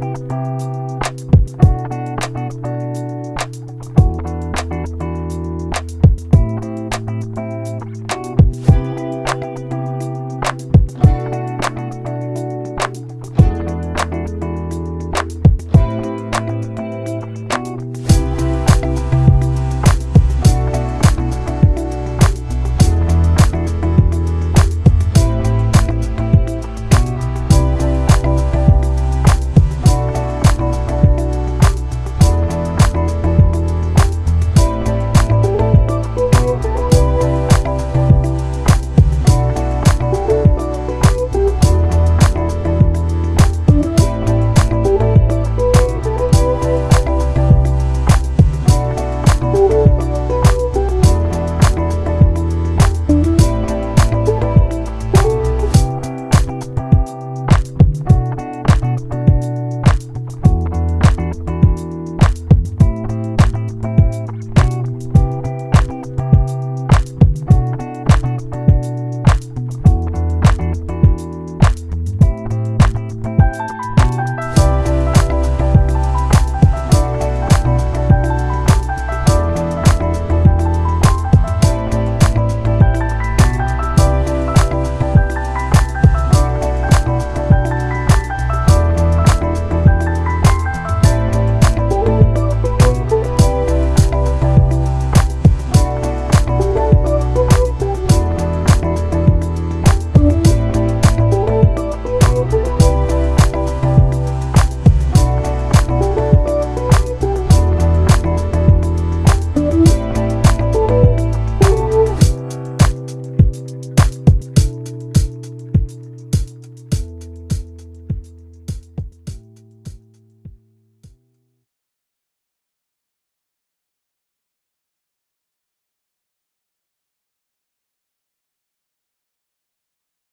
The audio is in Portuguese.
Música